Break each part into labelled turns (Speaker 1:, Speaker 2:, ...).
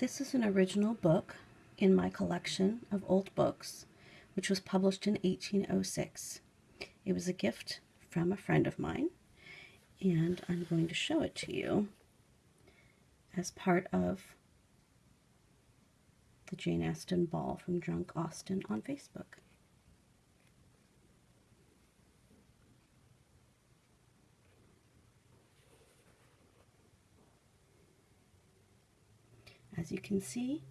Speaker 1: This is an original book in my collection of old books, which was published in 1806. It was a gift from a friend of mine, and I'm going to show it to you as part of the Jane Austen Ball from Drunk Austen on Facebook. As you can see,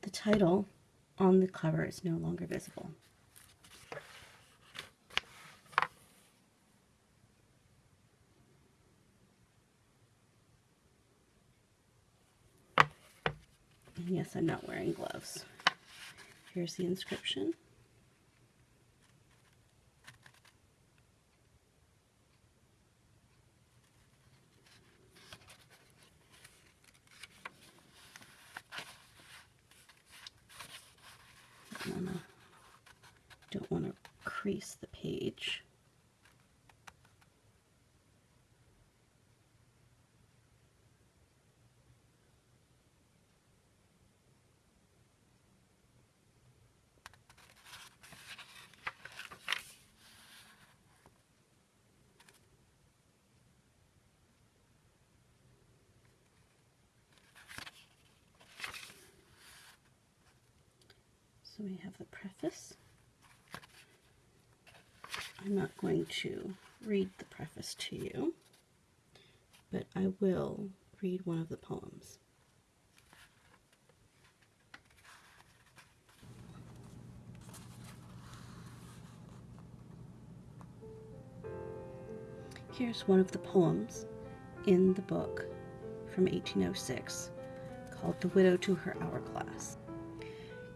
Speaker 1: the title on the cover is no longer visible. And yes, I'm not wearing gloves. Here's the inscription. Don't want to crease the page. So we have the preface. I'm not going to read the preface to you, but I will read one of the poems. Here's one of the poems in the book from 1806 called The Widow to Her Hourglass.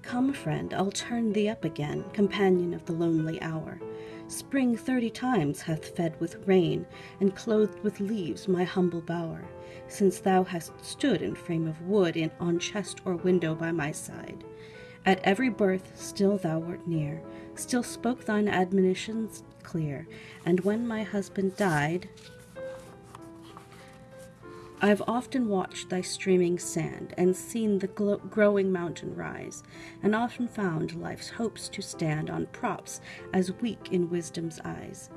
Speaker 1: Come, friend, I'll turn thee up again, companion of the lonely hour. Spring thirty times hath fed with rain, and clothed with leaves my humble bower, since thou hast stood in frame of wood, in on chest or window by my side. At every birth still thou wert near, still spoke thine admonitions clear, and when my husband died, I've often watched thy streaming sand, and seen the growing mountain rise, and often found life's hopes to stand on props as weak in wisdom's eyes.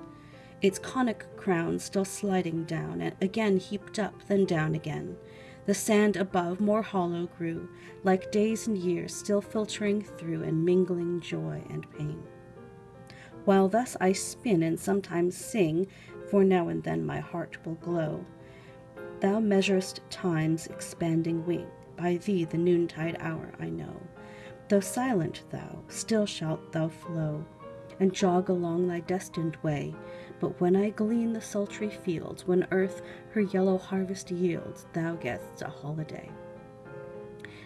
Speaker 1: Its conic crown still sliding down, and again heaped up, then down again. The sand above more hollow grew, like days and years still filtering through and mingling joy and pain. While thus I spin and sometimes sing, for now and then my heart will glow Thou measurest time's expanding wing, by thee the noontide hour I know. Though silent thou, still shalt thou flow, and jog along thy destined way. But when I glean the sultry fields, when earth her yellow harvest yields, thou gett'st a holiday.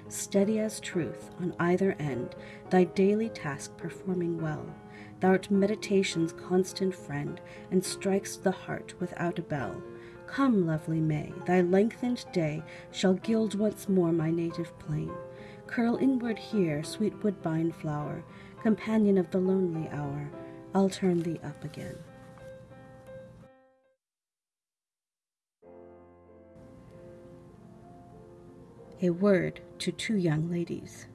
Speaker 1: Steady as truth, on either end, thy daily task performing well, thou'rt meditation's constant friend, and strik'st the heart without a bell. Come, lovely May, thy lengthened day shall gild once more my native plain. Curl inward here, sweet woodbine flower, companion of the lonely hour, I'll turn thee up again. A word to two young ladies.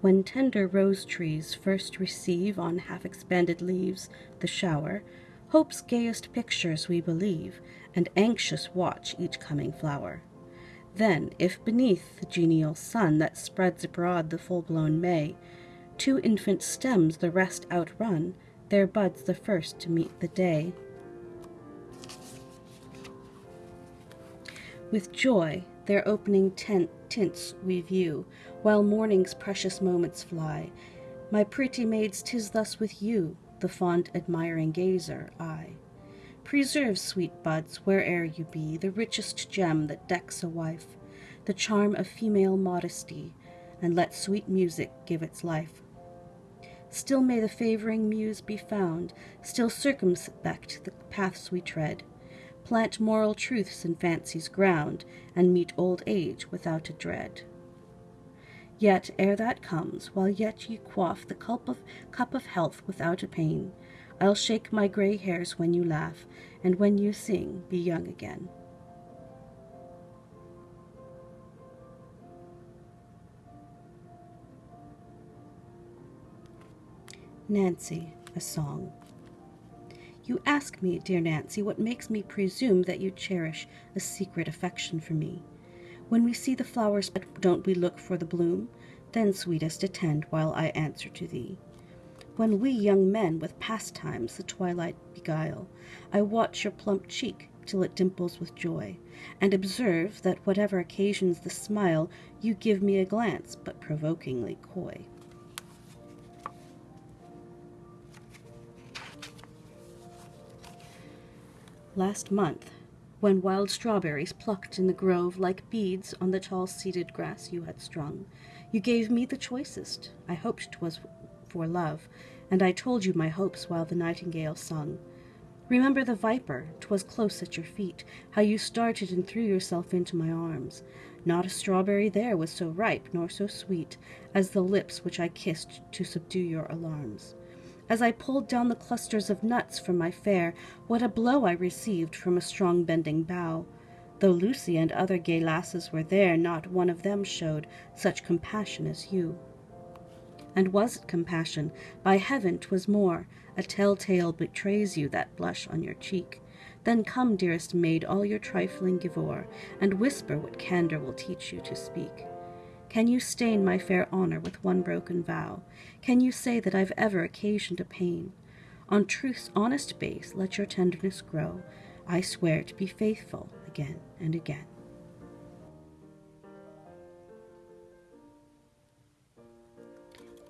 Speaker 1: When tender rose trees first receive on half expanded leaves the shower, hope's gayest pictures we believe, and anxious watch each coming flower. Then, if beneath the genial sun that spreads abroad the full-blown May, two infant stems the rest outrun, their buds the first to meet the day. With joy their opening tent tints we view, while morning's precious moments fly. My pretty maids, tis thus with you, the fond admiring gazer, I. Preserve, sweet buds, where'er you be, the richest gem that decks a wife, the charm of female modesty, and let sweet music give its life. Still may the favoring muse be found, still circumspect the paths we tread, plant moral truths in fancy's ground, and meet old age without a dread. Yet, ere that comes, while yet ye quaff the cup of, cup of health without a pain, I'll shake my gray hairs when you laugh, and when you sing, be young again. Nancy, a song. You ask me, dear Nancy, what makes me presume that you cherish a secret affection for me. When we see the flowers, but don't we look for the bloom? Then, sweetest, attend while I answer to thee. When we young men with pastimes the twilight beguile, I watch your plump cheek till it dimples with joy, and observe that whatever occasions the smile, you give me a glance, but provokingly coy. Last month, when wild strawberries plucked in the grove like beads on the tall seeded grass you had strung, you gave me the choicest. I hoped 'twas for love, and I told you my hopes while the nightingale sung. Remember the viper, 'twas close at your feet, how you started and threw yourself into my arms. Not a strawberry there was so ripe nor so sweet as the lips which I kissed to subdue your alarms. As I pulled down the clusters of nuts from my fair, what a blow I received from a strong bending bough. Though Lucy and other gay lasses were there, not one of them showed such compassion as you. And was it compassion? By heaven, 'twas more. A telltale betrays you that blush on your cheek. Then come, dearest maid, all your trifling give o'er, and whisper what candour will teach you to speak. Can you stain my fair honour with one broken vow? Can you say that I've ever occasioned a pain? On truth's honest base let your tenderness grow. I swear to be faithful again and again.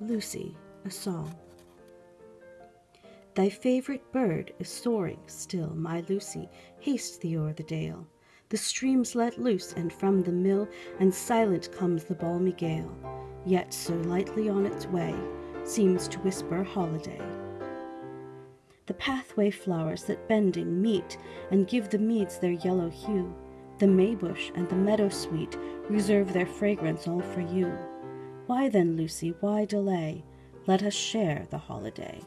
Speaker 1: Lucy, a song. Thy favourite bird is soaring still, my Lucy, haste thee o'er the dale. The stream's let loose, and from the mill, and silent comes the balmy gale, yet so lightly on its way, seems to whisper holiday. The pathway flowers that bending meet, and give the meads their yellow hue, the maybush and the meadow sweet reserve their fragrance all for you. Why then, Lucy, why delay? Let us share the holiday.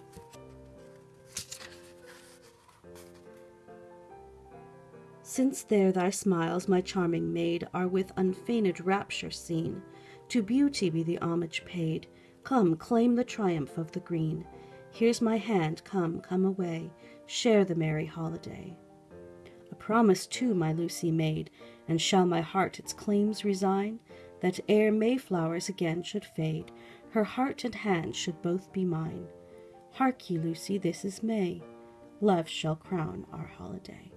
Speaker 1: Since there thy smiles, my charming maid, are with unfeigned rapture seen, to beauty be the homage paid. Come, claim the triumph of the green. Here's my hand, come, come away, share the merry holiday. A promise too my Lucy made, and shall my heart its claims resign? That ere mayflowers again should fade, her heart and hand should both be mine. Hark ye, Lucy, this is May. Love shall crown our holiday.